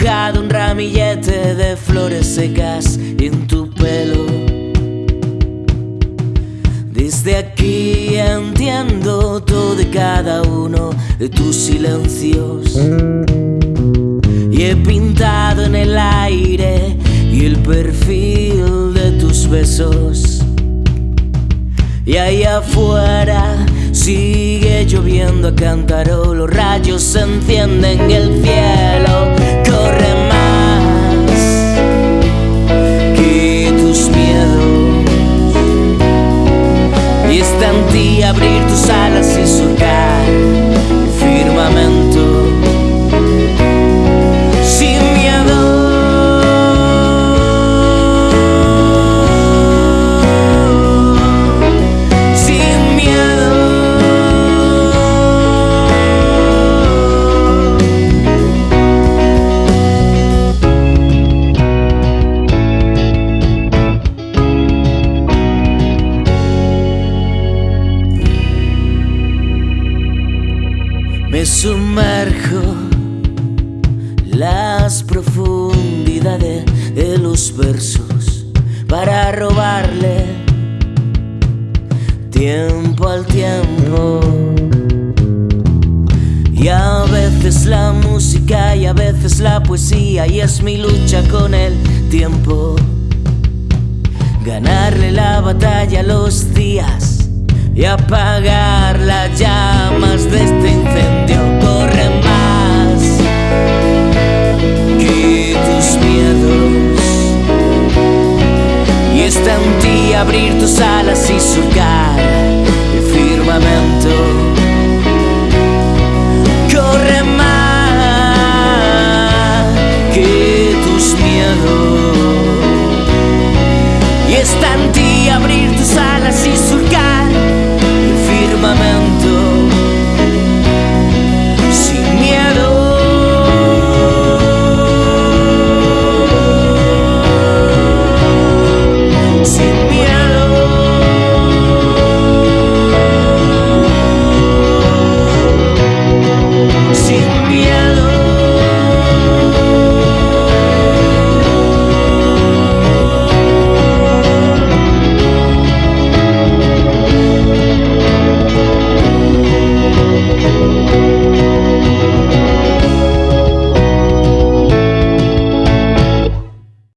dibujado un ramillete de flores secas en tu pelo. Desde aquí entiendo todo y cada uno de tus silencios. Y he pintado en el aire y el perfil de tus besos. Y ahí afuera sigue lloviendo a cántaro, los rayos se encienden en el cielo. Sumerjo las profundidades de los versos para robarle tiempo al tiempo. Y a veces la música y a veces la poesía y es mi lucha con el tiempo. Ganarle la batalla a los días y apagar las llamas de este incendio. Abrir tus alas y surcar